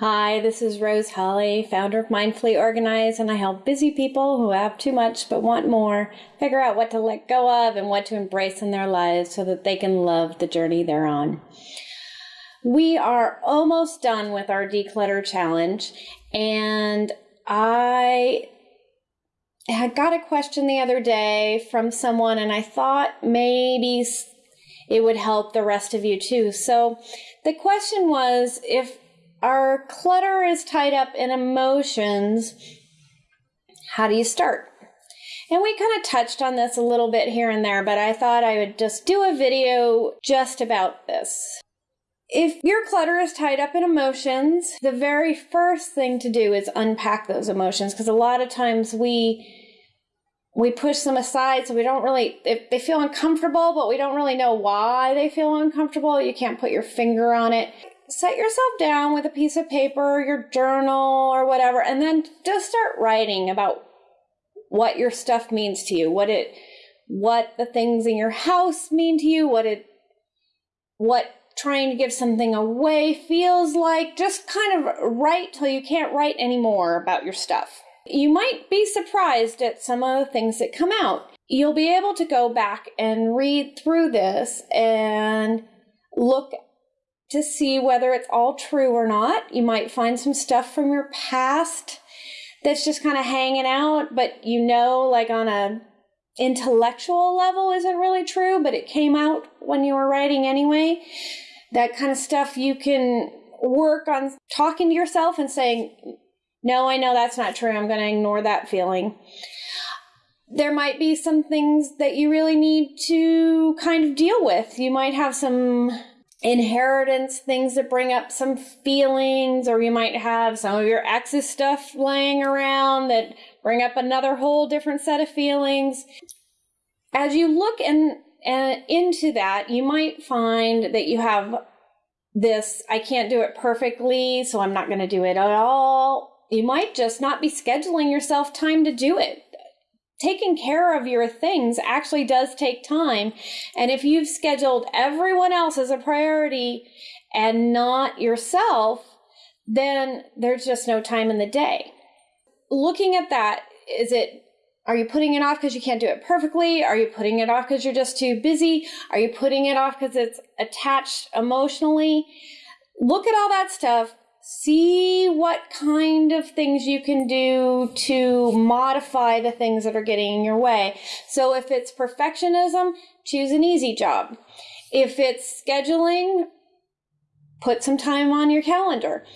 Hi, this is Rose Holly, founder of Mindfully Organized, and I help busy people who have too much but want more figure out what to let go of and what to embrace in their lives so that they can love the journey they're on. We are almost done with our declutter challenge, and I had got a question the other day from someone, and I thought maybe it would help the rest of you too. So the question was if our clutter is tied up in emotions. How do you start? And we kind of touched on this a little bit here and there, but I thought I would just do a video just about this. If your clutter is tied up in emotions, the very first thing to do is unpack those emotions because a lot of times we we push them aside so we don't really if they feel uncomfortable but we don't really know why they feel uncomfortable you can't put your finger on it set yourself down with a piece of paper, your journal, or whatever, and then just start writing about what your stuff means to you, what it, what the things in your house mean to you, what it, what trying to give something away feels like. Just kind of write till you can't write anymore about your stuff. You might be surprised at some of the things that come out. You'll be able to go back and read through this and look to see whether it's all true or not. You might find some stuff from your past that's just kind of hanging out, but you know, like on a intellectual level isn't really true, but it came out when you were writing anyway. That kind of stuff you can work on talking to yourself and saying, no, I know that's not true. I'm going to ignore that feeling. There might be some things that you really need to kind of deal with. You might have some inheritance things that bring up some feelings, or you might have some of your ex's stuff laying around that bring up another whole different set of feelings. As you look in, uh, into that, you might find that you have this I can't do it perfectly, so I'm not going to do it at all. You might just not be scheduling yourself time to do it taking care of your things actually does take time. And if you've scheduled everyone else as a priority and not yourself, then there's just no time in the day. Looking at that, is it are you putting it off because you can't do it perfectly? Are you putting it off because you're just too busy? Are you putting it off because it's attached emotionally? Look at all that stuff see what kind of things you can do to modify the things that are getting in your way. So if it's perfectionism, choose an easy job. If it's scheduling, put some time on your calendar.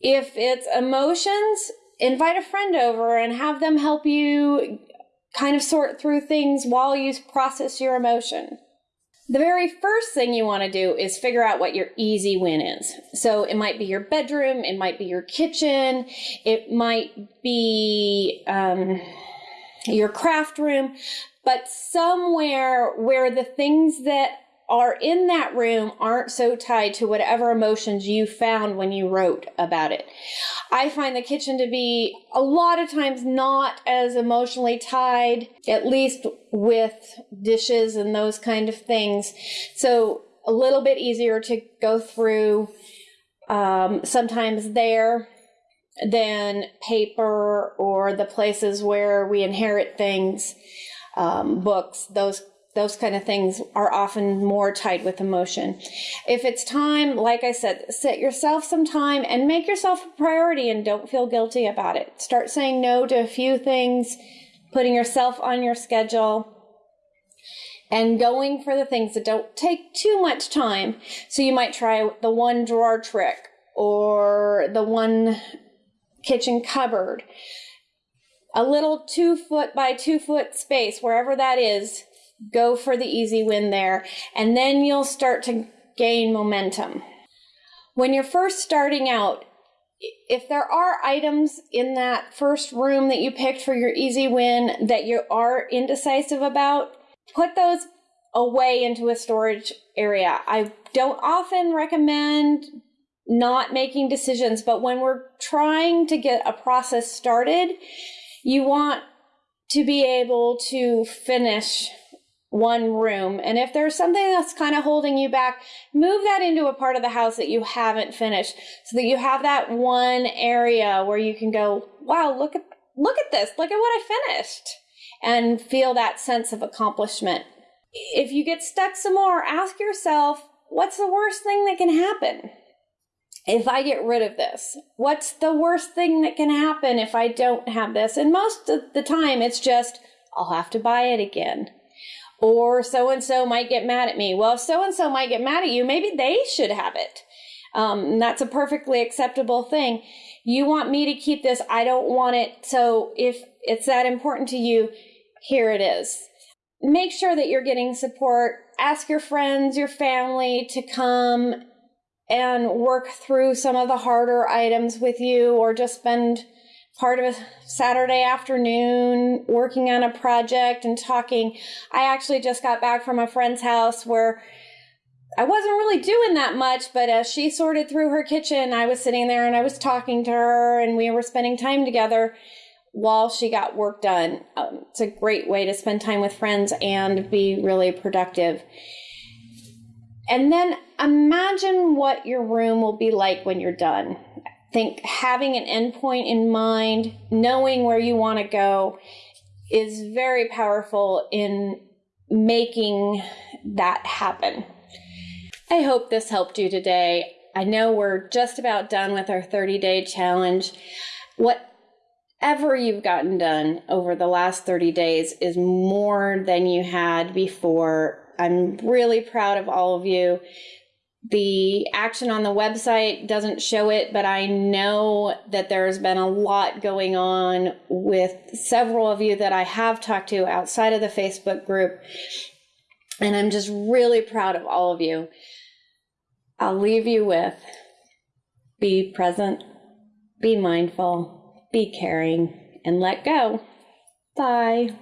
If it's emotions, invite a friend over and have them help you kind of sort through things while you process your emotion. The very first thing you want to do is figure out what your easy win is. So it might be your bedroom, it might be your kitchen, it might be um, your craft room, but somewhere where the things that are in that room aren't so tied to whatever emotions you found when you wrote about it. I find the kitchen to be a lot of times not as emotionally tied, at least with dishes and those kind of things. So a little bit easier to go through um, sometimes there than paper or the places where we inherit things, um, books, those those kind of things are often more tied with emotion. If it's time, like I said, set yourself some time and make yourself a priority and don't feel guilty about it. Start saying no to a few things, putting yourself on your schedule, and going for the things that don't take too much time. So you might try the one drawer trick or the one kitchen cupboard. A little two foot by two foot space, wherever that is, go for the easy win there, and then you'll start to gain momentum. When you're first starting out, if there are items in that first room that you picked for your easy win that you are indecisive about, put those away into a storage area. I don't often recommend not making decisions, but when we're trying to get a process started, you want to be able to finish one room. And if there's something that's kind of holding you back, move that into a part of the house that you haven't finished so that you have that one area where you can go, wow, look at look at this. Look at what I finished. And feel that sense of accomplishment. If you get stuck some more, ask yourself, what's the worst thing that can happen? If I get rid of this, what's the worst thing that can happen if I don't have this? And most of the time, it's just, I'll have to buy it again. Or so and so might get mad at me. Well, if so and so might get mad at you, maybe they should have it. Um, that's a perfectly acceptable thing. You want me to keep this. I don't want it. So if it's that important to you, here it is. Make sure that you're getting support. Ask your friends, your family to come and work through some of the harder items with you or just spend part of a Saturday afternoon working on a project and talking. I actually just got back from a friend's house where I wasn't really doing that much, but as she sorted through her kitchen, I was sitting there and I was talking to her and we were spending time together while she got work done. Um, it's a great way to spend time with friends and be really productive. And then imagine what your room will be like when you're done. Think having an endpoint in mind, knowing where you want to go is very powerful in making that happen. I hope this helped you today. I know we're just about done with our 30 day challenge. Whatever you've gotten done over the last 30 days is more than you had before. I'm really proud of all of you. The action on the website doesn't show it, but I know that there's been a lot going on with several of you that I have talked to outside of the Facebook group. And I'm just really proud of all of you. I'll leave you with be present, be mindful, be caring, and let go. Bye.